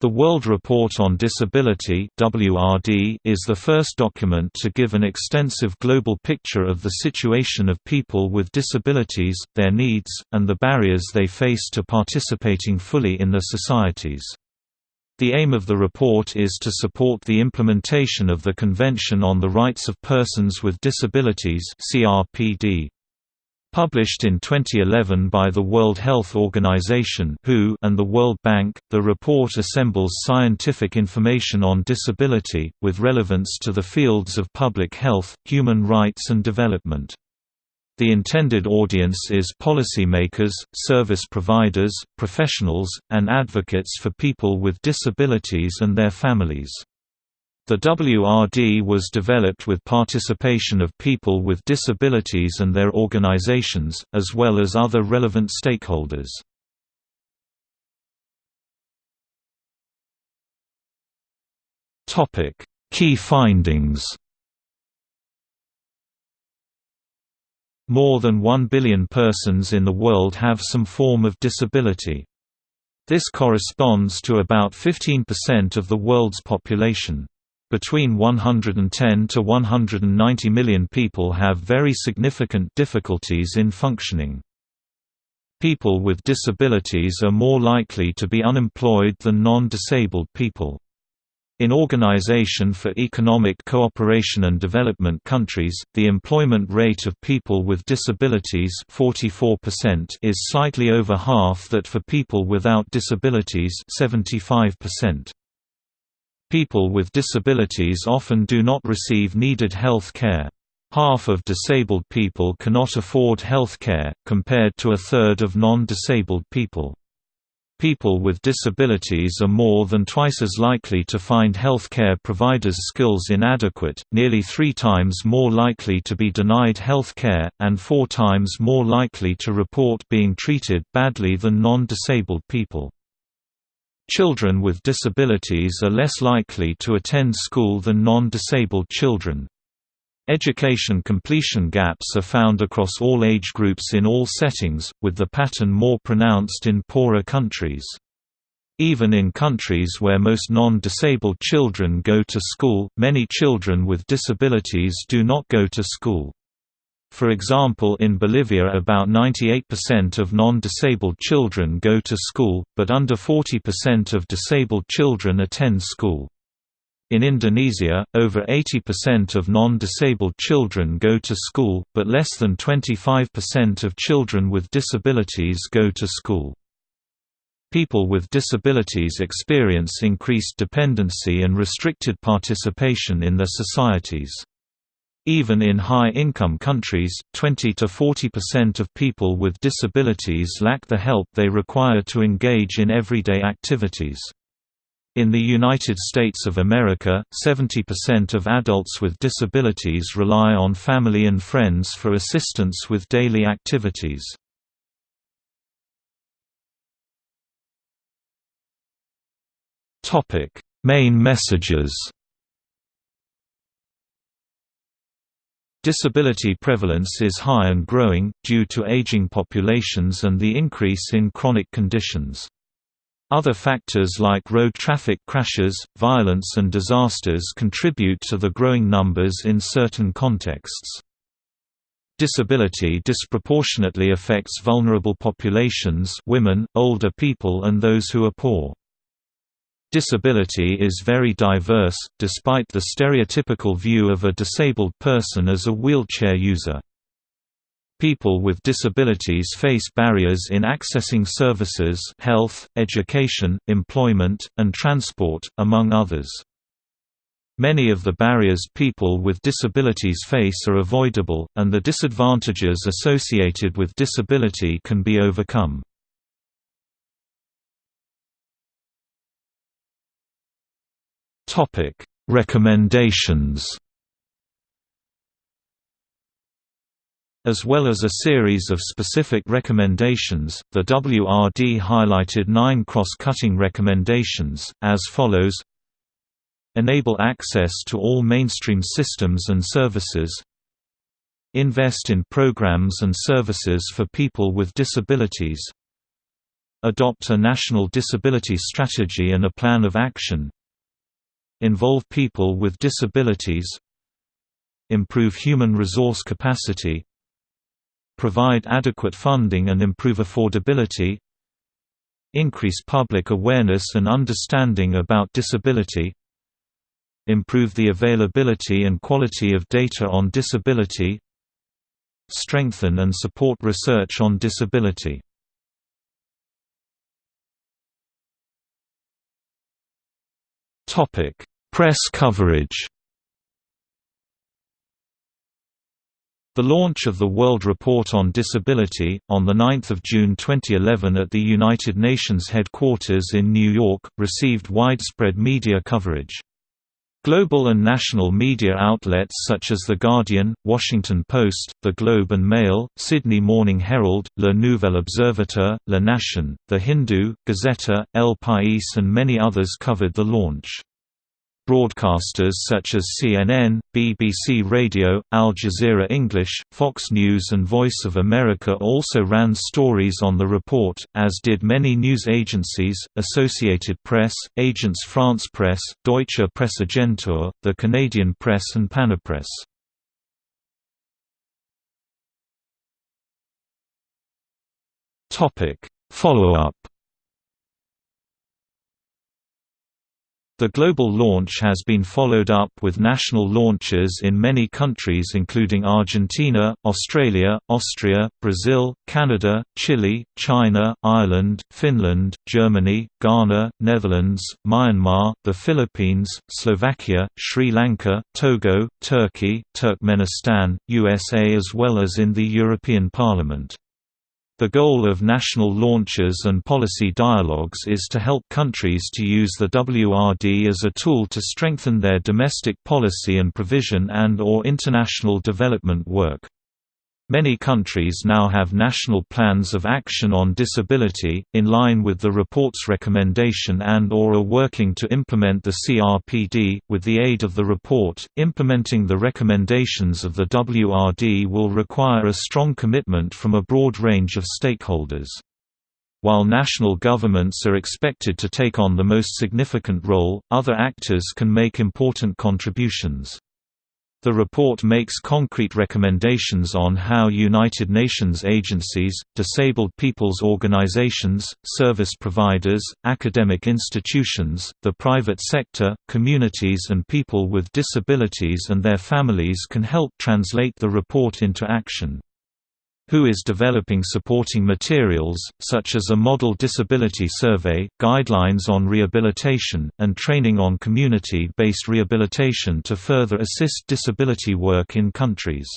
The World Report on Disability (WRD) is the first document to give an extensive global picture of the situation of people with disabilities, their needs, and the barriers they face to participating fully in their societies. The aim of the report is to support the implementation of the Convention on the Rights of Persons with Disabilities (CRPD). Published in 2011 by the World Health Organization and the World Bank, the report assembles scientific information on disability, with relevance to the fields of public health, human rights and development. The intended audience is policymakers, service providers, professionals, and advocates for people with disabilities and their families. The WRD was developed with participation of people with disabilities and their organizations, as well as other relevant stakeholders. Key findings More than 1 billion persons in the world have some form of disability. This corresponds to about 15% of the world's population. Between 110 to 190 million people have very significant difficulties in functioning. People with disabilities are more likely to be unemployed than non-disabled people. In Organization for Economic Cooperation and Development countries, the employment rate of people with disabilities 44% is slightly over half that for people without disabilities 75%. People with disabilities often do not receive needed health care. Half of disabled people cannot afford health care, compared to a third of non-disabled people. People with disabilities are more than twice as likely to find health care providers' skills inadequate, nearly three times more likely to be denied health care, and four times more likely to report being treated badly than non-disabled people. Children with disabilities are less likely to attend school than non-disabled children. Education completion gaps are found across all age groups in all settings, with the pattern more pronounced in poorer countries. Even in countries where most non-disabled children go to school, many children with disabilities do not go to school. For example in Bolivia about 98% of non-disabled children go to school, but under 40% of disabled children attend school. In Indonesia, over 80% of non-disabled children go to school, but less than 25% of children with disabilities go to school. People with disabilities experience increased dependency and restricted participation in their societies. Even in high-income countries, 20 to 40% of people with disabilities lack the help they require to engage in everyday activities. In the United States of America, 70% of adults with disabilities rely on family and friends for assistance with daily activities. Main messages Disability prevalence is high and growing, due to aging populations and the increase in chronic conditions. Other factors like road traffic crashes, violence and disasters contribute to the growing numbers in certain contexts. Disability disproportionately affects vulnerable populations women, older people and those who are poor. Disability is very diverse, despite the stereotypical view of a disabled person as a wheelchair user. People with disabilities face barriers in accessing services health, education, employment, and transport, among others. Many of the barriers people with disabilities face are avoidable, and the disadvantages associated with disability can be overcome. Topic: Recommendations. As well as a series of specific recommendations, the WRD highlighted nine cross-cutting recommendations, as follows. Enable access to all mainstream systems and services. Invest in programs and services for people with disabilities. Adopt a national disability strategy and a plan of action Involve people with disabilities Improve human resource capacity Provide adequate funding and improve affordability Increase public awareness and understanding about disability Improve the availability and quality of data on disability Strengthen and support research on disability Press coverage The launch of the World Report on Disability, on 9 June 2011 at the United Nations headquarters in New York, received widespread media coverage. Global and national media outlets such as The Guardian, Washington Post, The Globe and Mail, Sydney Morning Herald, Le Nouvel Observateur, La Nation, The Hindu, Gazeta, El País and many others covered the launch. Broadcasters such as CNN, BBC Radio, Al Jazeera English, Fox News and Voice of America also ran stories on the report, as did many news agencies, Associated Press, Agence France Presse, Deutsche Presseagentur, the Canadian Press and Panapresse. Follow-up The global launch has been followed up with national launches in many countries including Argentina, Australia, Austria, Brazil, Canada, Chile, China, Ireland, Finland, Germany, Ghana, Netherlands, Myanmar, the Philippines, Slovakia, Sri Lanka, Togo, Turkey, Turkmenistan, USA as well as in the European Parliament. The goal of national launches and policy dialogues is to help countries to use the WRD as a tool to strengthen their domestic policy and provision and or international development work. Many countries now have national plans of action on disability, in line with the report's recommendation and or are working to implement the CRPD. With the aid of the report, implementing the recommendations of the WRD will require a strong commitment from a broad range of stakeholders. While national governments are expected to take on the most significant role, other actors can make important contributions. The report makes concrete recommendations on how United Nations agencies, disabled people's organizations, service providers, academic institutions, the private sector, communities and people with disabilities and their families can help translate the report into action who is developing supporting materials, such as a model disability survey, guidelines on rehabilitation, and training on community-based rehabilitation to further assist disability work in countries.